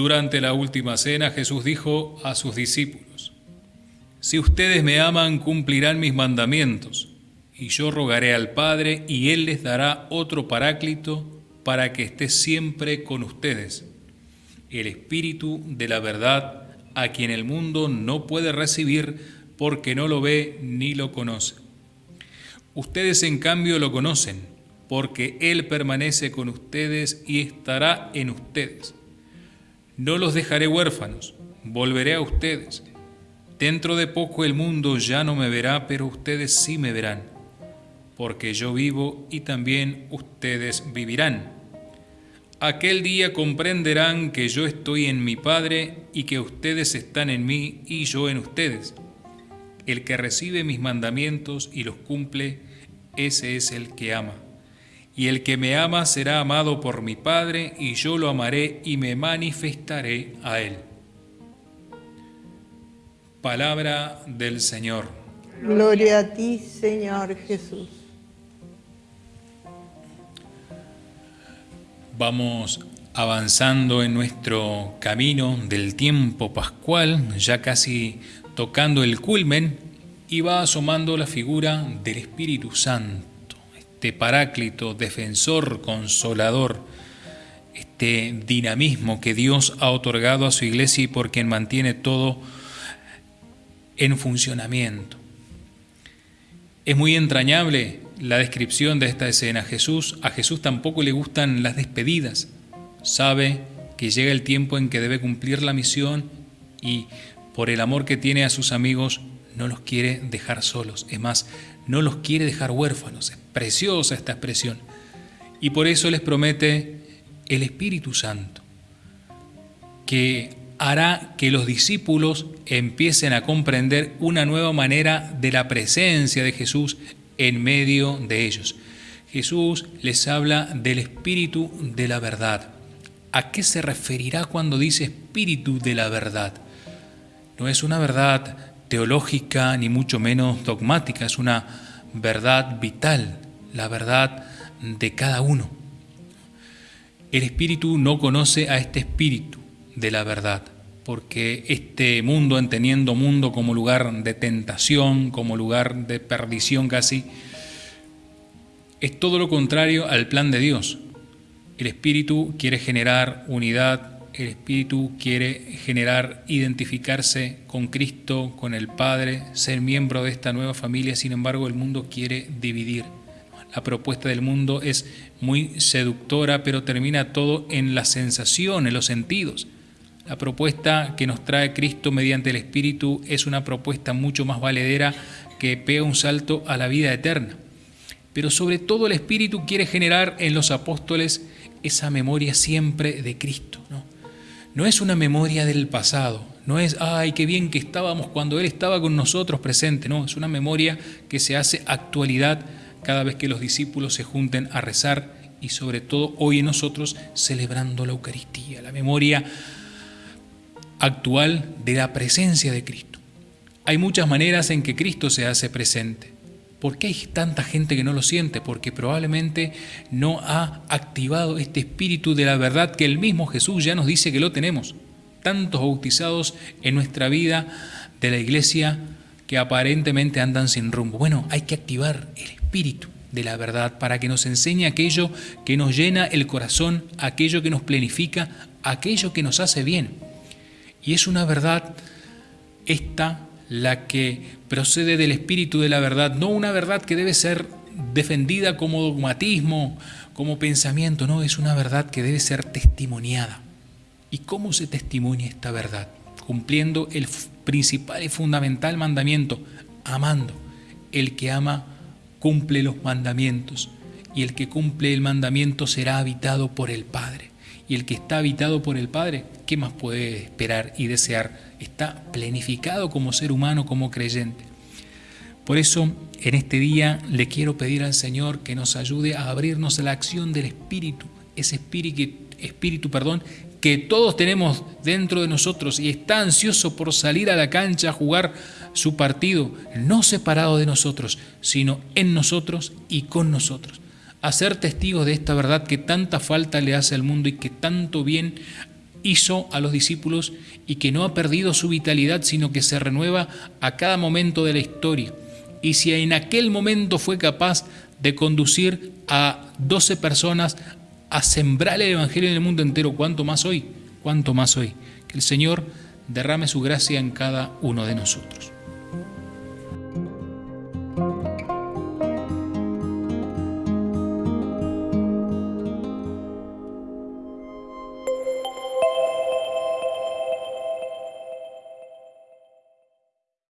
Durante la última cena Jesús dijo a sus discípulos, Si ustedes me aman, cumplirán mis mandamientos, y yo rogaré al Padre, y Él les dará otro paráclito para que esté siempre con ustedes, el Espíritu de la verdad, a quien el mundo no puede recibir porque no lo ve ni lo conoce. Ustedes en cambio lo conocen, porque Él permanece con ustedes y estará en ustedes. No los dejaré huérfanos, volveré a ustedes. Dentro de poco el mundo ya no me verá, pero ustedes sí me verán, porque yo vivo y también ustedes vivirán. Aquel día comprenderán que yo estoy en mi Padre y que ustedes están en mí y yo en ustedes. El que recibe mis mandamientos y los cumple, ese es el que ama y el que me ama será amado por mi Padre, y yo lo amaré y me manifestaré a él. Palabra del Señor. Gloria a ti, Señor Jesús. Vamos avanzando en nuestro camino del tiempo pascual, ya casi tocando el culmen, y va asomando la figura del Espíritu Santo este paráclito, defensor, consolador, este dinamismo que Dios ha otorgado a su iglesia y por quien mantiene todo en funcionamiento. Es muy entrañable la descripción de esta escena. Jesús, a Jesús tampoco le gustan las despedidas. Sabe que llega el tiempo en que debe cumplir la misión y por el amor que tiene a sus amigos no los quiere dejar solos. Es más, no los quiere dejar huérfanos. Es preciosa esta expresión. Y por eso les promete el Espíritu Santo, que hará que los discípulos empiecen a comprender una nueva manera de la presencia de Jesús en medio de ellos. Jesús les habla del Espíritu de la verdad. ¿A qué se referirá cuando dice Espíritu de la verdad? No es una verdad teológica ni mucho menos dogmática, es una verdad vital, la verdad de cada uno. El espíritu no conoce a este espíritu de la verdad, porque este mundo, entendiendo mundo como lugar de tentación, como lugar de perdición casi, es todo lo contrario al plan de Dios. El espíritu quiere generar unidad, el Espíritu quiere generar, identificarse con Cristo, con el Padre, ser miembro de esta nueva familia, sin embargo el mundo quiere dividir. La propuesta del mundo es muy seductora, pero termina todo en la sensación, en los sentidos. La propuesta que nos trae Cristo mediante el Espíritu es una propuesta mucho más valedera que pega un salto a la vida eterna. Pero sobre todo el Espíritu quiere generar en los apóstoles esa memoria siempre de Cristo. No es una memoria del pasado, no es, ay, qué bien que estábamos cuando Él estaba con nosotros presente, no, es una memoria que se hace actualidad cada vez que los discípulos se junten a rezar y sobre todo hoy en nosotros celebrando la Eucaristía, la memoria actual de la presencia de Cristo. Hay muchas maneras en que Cristo se hace presente. ¿Por qué hay tanta gente que no lo siente? Porque probablemente no ha activado este espíritu de la verdad que el mismo Jesús ya nos dice que lo tenemos. Tantos bautizados en nuestra vida de la iglesia que aparentemente andan sin rumbo. Bueno, hay que activar el espíritu de la verdad para que nos enseñe aquello que nos llena el corazón, aquello que nos planifica, aquello que nos hace bien. Y es una verdad esta la que procede del espíritu de la verdad, no una verdad que debe ser defendida como dogmatismo, como pensamiento, no, es una verdad que debe ser testimoniada. ¿Y cómo se testimonia esta verdad? Cumpliendo el principal y fundamental mandamiento, amando. El que ama cumple los mandamientos y el que cumple el mandamiento será habitado por el Padre. Y el que está habitado por el Padre, ¿qué más puede esperar y desear? está planificado como ser humano, como creyente. Por eso, en este día le quiero pedir al Señor que nos ayude a abrirnos a la acción del Espíritu, ese espíritu, espíritu perdón, que todos tenemos dentro de nosotros y está ansioso por salir a la cancha a jugar su partido, no separado de nosotros, sino en nosotros y con nosotros. A ser testigos de esta verdad que tanta falta le hace al mundo y que tanto bien hizo a los discípulos y que no ha perdido su vitalidad, sino que se renueva a cada momento de la historia. Y si en aquel momento fue capaz de conducir a 12 personas a sembrar el Evangelio en el mundo entero, ¿cuánto más hoy? ¿Cuánto más hoy? Que el Señor derrame su gracia en cada uno de nosotros.